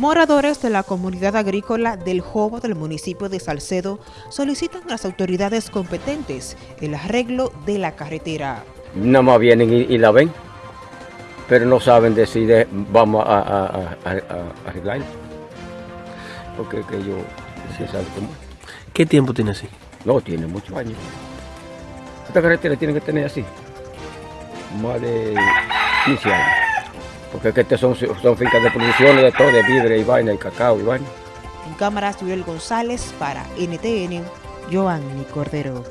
Moradores de la comunidad agrícola del Jobo del municipio de Salcedo solicitan a las autoridades competentes el arreglo de la carretera. Nada más vienen y, y la ven, pero no saben decir vamos a, a, a, a arreglarla. Porque que yo sí sabe cómo. ¿Qué tiempo tiene así? No, tiene muchos años. Esta carretera tiene que tener así, más de 15 años. Porque es que estas son, son fincas de producción de todo, de vidrio y vaina, y cacao y vaina. En cámaras, Yurel González para NTN, Joanny Cordero.